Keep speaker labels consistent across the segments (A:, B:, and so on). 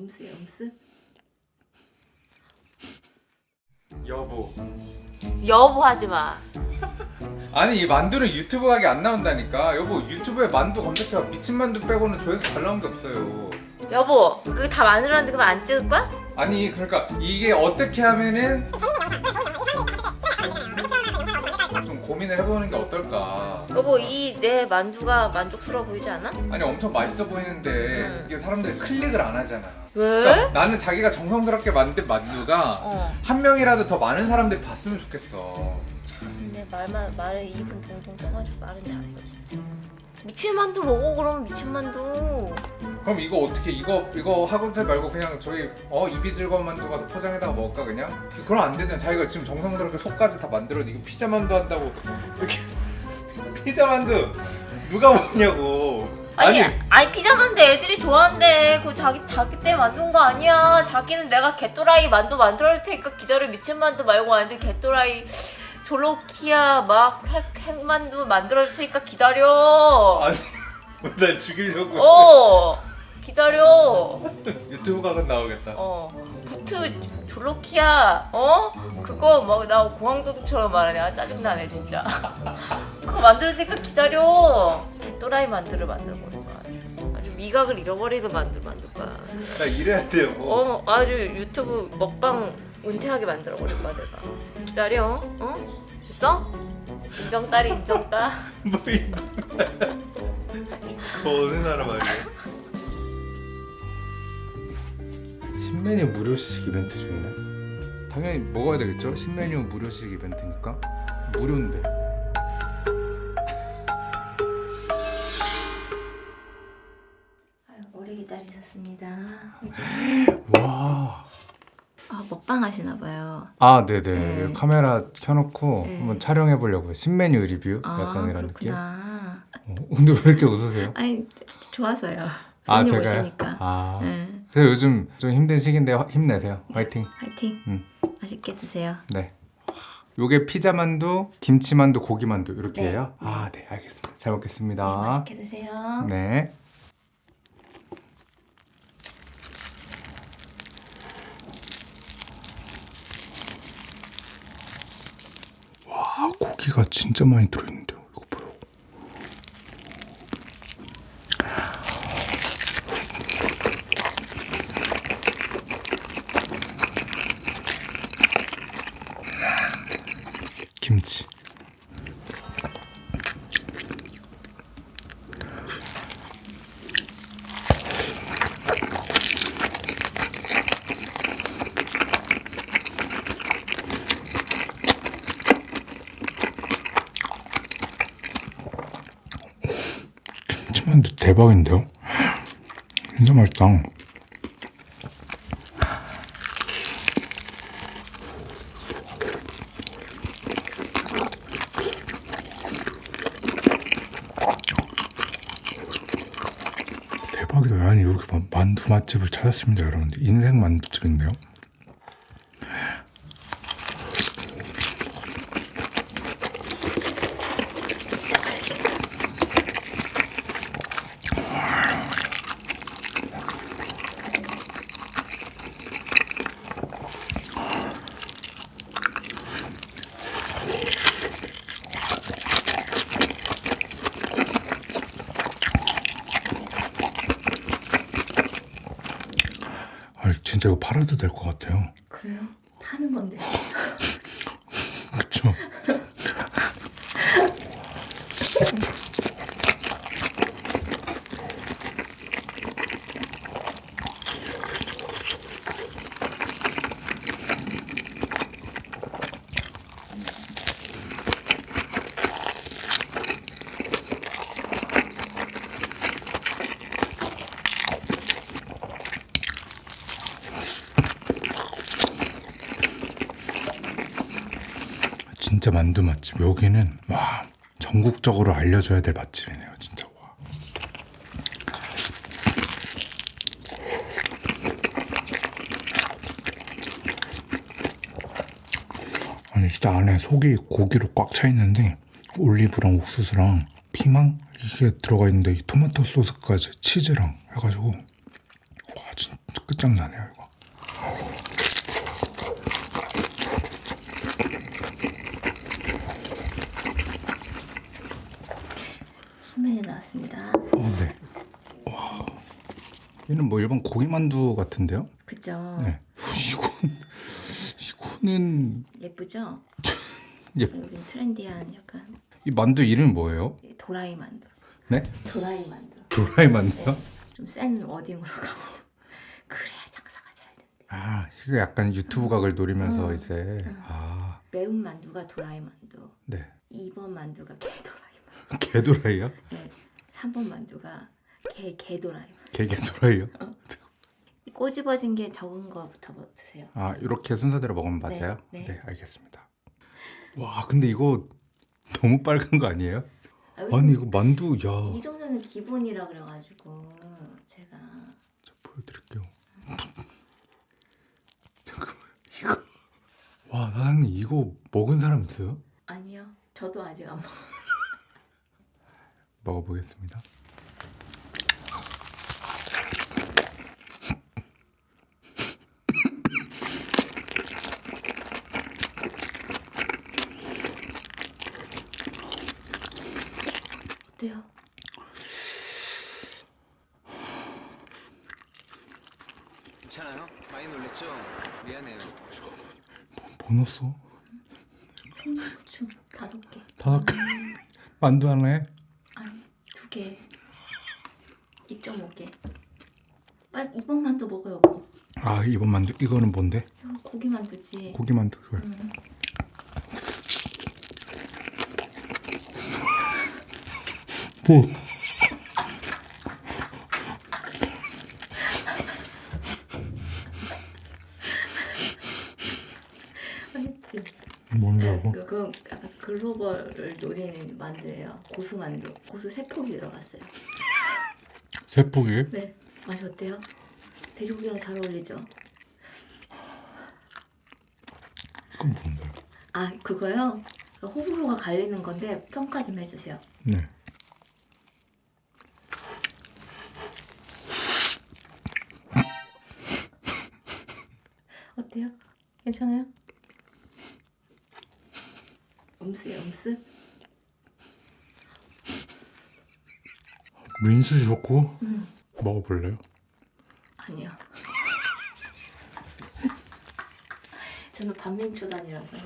A: 음스야 음스?
B: 여보
A: 여보 하지 마.
B: 아니 이 만두는 유튜브 각이 안 나온다니까 여보 유튜브에 만두 검색해봐 미친 만두 빼고는 조회수 잘 나온 게 없어요
A: 여보 그거 다 만들었는데 그럼 안 찍을 거야?
B: 아니 그러니까 이게 어떻게 하면은 좀 고민을 해보는 게 어떨까
A: 여보 이 내 만두가 만족스러워 보이지 않아?
B: 아니 엄청 맛있어 보이는데
A: 응.
B: 이게 사람들이 클릭을 안 하잖아
A: 왜?
B: 그러니까 나는 자기가 정성스럽게 만든 만두가
A: 어.
B: 한 명이라도 더 많은 사람들이 봤으면 좋겠어
A: 근데 말만 말을 입은 동동 떠가지고 말은 잘해요 진짜. 미친 만두 먹어 그러면 미친 만두.
B: 그럼 이거 어떻게 이거 이거 하고자 말고 그냥 저희 어 입이 즐거운 만두 가서 포장해다가 먹을까 그냥? 그럼 안 되잖아 자기가 지금 정성스럽게 속까지 다 만들어 이거 피자 만두 한다고 이렇게 피자 만두 누가 먹냐고
A: 아니 아니, 피자 만두 애들이 좋아한대. 그 자기 자기 때 만든 거 아니야. 자기는 내가 개또라이 만두 만들어 줄 테니까 기다려. 미친 만두 말고 완전 개또라이 졸로키아 막 핵, 핵만두 만들어 줄 테니까 기다려.
B: 아니 날 죽이려고.
A: 어 기다려.
B: 유튜브 각은 나오겠다.
A: 어 부트 졸로키아 어? 그거 막 나 공항도둑처럼 말하네 아 짜증 나네 진짜. 그거 만들 테니까 기다려. 또라이 만두를 만들어 아주 미각을 잃어버리게 만들 만들 거야
B: 나 이래야 돼요. 뭐.
A: 어 아주 유튜브 먹방 은퇴하게 만들어 버릴 거야 내가. 기다려 어? 됐어? 인정 딸이 인정 딸.
B: 뭐 이거 그거 어느 나라 말이야? 신메뉴 무료식 이벤트 중이네? 당연히 먹어야 되겠죠? 신메뉴 무료식 이벤트니까? 무료인데 와.
A: 아 먹방 하시나 봐요
B: 아, 네네.
A: 네.
B: 카메라 켜놓고
A: 네.
B: 한번 촬영해 보려고요. 신메뉴 리뷰
A: 아
B: 약간 이런 느낌.
A: 그렇구나
B: 어, 근데 왜 이렇게 웃으세요?
A: 아니 좋아서요.
B: 아, 제가요?
A: 오시니까.
B: 아.
A: 네.
B: 그래서 요즘 좀 힘든 시기인데 화- 힘내세요. 화이팅.
A: 화이팅.
B: 음.
A: 맛있게 드세요.
B: 네. 요게 피자 만두, 김치 만두, 고기 만두 이렇게
A: 네.
B: 해요? 아, 네, 알겠습니다. 잘
A: 네,
B: 먹겠습니다.
A: 맛있게 드세요.
B: 네. 와, 고기가 진짜 많이 들어있는데요. 이거 봐요. 김치. 김치만두 대박인데요? 진짜 맛있다. 대박이다. 아니 이렇게 만- 만두 맛집을 찾았습니다, 여러분들. 인생 만두집인데요. 아 진짜 이거 팔아도 될 것 같아요.
A: 그래요? 타는 건데.
B: 그쵸? 진짜 만두 맛집 여기는 와 전국적으로 알려줘야 될 맛집이네요 진짜 와. 아니 진짜 안에 속이 고기로 꽉 차 있는데 올리브랑 옥수수랑 피망 이게 들어가 있는데 이 토마토 소스까지 치즈랑 해가지고 와 진짜 끝장나네요 이거.
A: 소면이 나왔습니다.
B: 어, 네. 와, 얘는 뭐 일반 고기 만두 같은데요?
A: 그죠?
B: 네. 이건 이거는
A: 예쁘죠?
B: 예.
A: 여기 trendy한 약간
B: 이 만두 이름이 뭐예요?
A: 도라이 만두.
B: 네?
A: 도라이 만두.
B: 도라이 만두요?
A: 좀 센 wording으로 가고 그래야 장사가 잘 된대.
B: 아, 이거 약간 유튜브 각을 노리면서
A: 음.
B: 이제
A: 음.
B: 아,
A: 매운 만두가 도라이 만두.
B: 네.
A: 2번 만두가 개도라이 만두.
B: 개도라이요?
A: 네. 3번 만두가 개 개도라이 만두.
B: 개개도라이요?
A: 이 꼬집어진 게 적은 거부터 드세요.
B: 아, 이렇게 순서대로 먹으면 맞아요?
A: 네, 네.
B: 알겠습니다. 와, 근데 이거 너무 빨간 거 아니에요?
A: 아,
B: 아니 이거 만두 야,
A: 이 정도는 기본이라 그래가지고 제가
B: 저 보여드릴게요. 잠깐만 이거 와 사장님 이거 먹은 사람 있어요?
A: 아니요. 저도 아직 안 먹.
B: 먹어보겠습니다.
A: 어때요?
C: 괜찮아요? 많이 놀랬죠? 미안해요.
B: 뭐 넣었어?
A: 홍고추 다섯 개.
B: 다섯 개 만두 하나에
A: 두 개. 2.5개. 빨리 이번 만두 먹어요. 뭐.
B: 아 이번 만 두 이거는 뭔데?
A: 이거 고기 만 두지.
B: 고기 만두 이거
A: 음.
B: 뭐?
A: 맛있지.
B: 뭔데고?
A: 그, 그 약간 글로벌을 노리는 만두예요. 고수 만두. 고수 세 폭이 들어갔어요.
B: 세포기?
A: 네. 맛이 어때요? 돼지고기랑 잘 어울리죠?
B: 그건 뭔데?
A: 아 그거요? 그 호불호가 갈리는 건데 평가 좀 해주세요.
B: 네.
A: 어때요? 괜찮아요? 음스요 음스?
B: 민수 좋고
A: 음
B: 먹어볼래요?
A: 아니요. 저는 반민초단이라서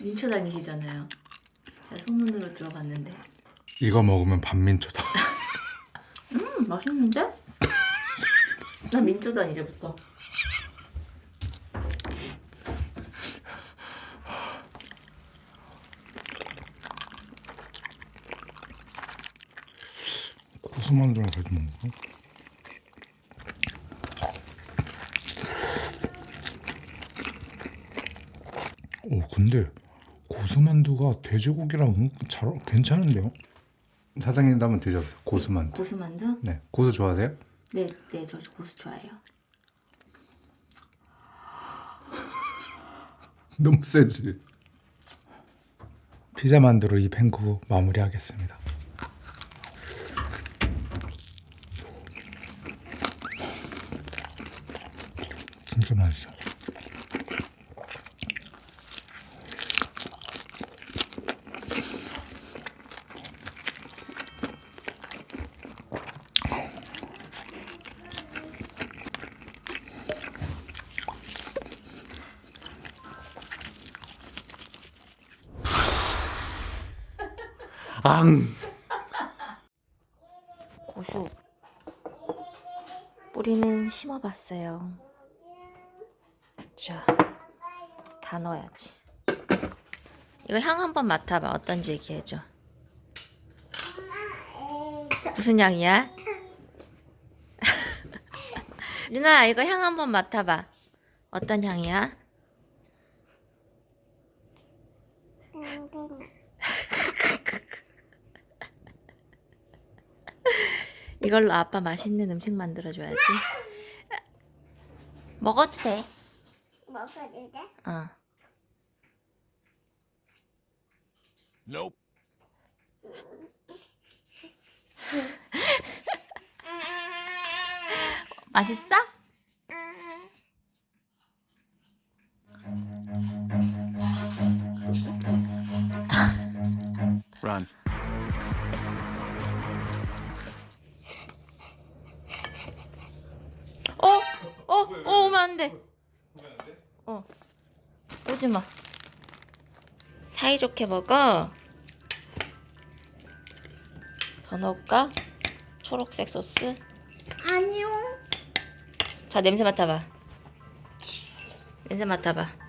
A: 민초단이시잖아요. 제가 소문으로 들어봤는데
B: 이거 먹으면 반민초다.
A: 음 맛있는데? 나 민초단 이제부터.
B: 수만두랑 같이 먹을까? 오 근데 고수만두가 돼지고기랑 잘 괜찮은데요? 사장님도 한번 드셔보세요. 고수만두.
A: 고수만두?
B: 네, 고수 좋아하세요?
A: 네, 네, 저 고수 좋아해요.
B: 너무 세지. 피자 만두로 이 팽구 마무리하겠습니다. 진짜 맛있어. 앙.
A: 고수 뿌리는 심어봤어요. 자, 다 넣어야지. 이거 향 한번 맡아봐. 어떤지 얘기해줘. 무슨 향이야? 유나, 이거 향 한번 맡아봐. 어떤 향이야? 이걸로 아빠 맛있는 음식 만들어줘야지. 먹어도 돼.
D: 돼?
A: 어.
C: Nope.
A: 맛있어?
C: Run.
A: 어? 어? 어 오면 안 돼. 어. 오지 마. 사이좋게 먹어. 더 넣을까? 초록색 소스.
D: 아니요.
A: 자 냄새 맡아봐. 냄새 맡아봐.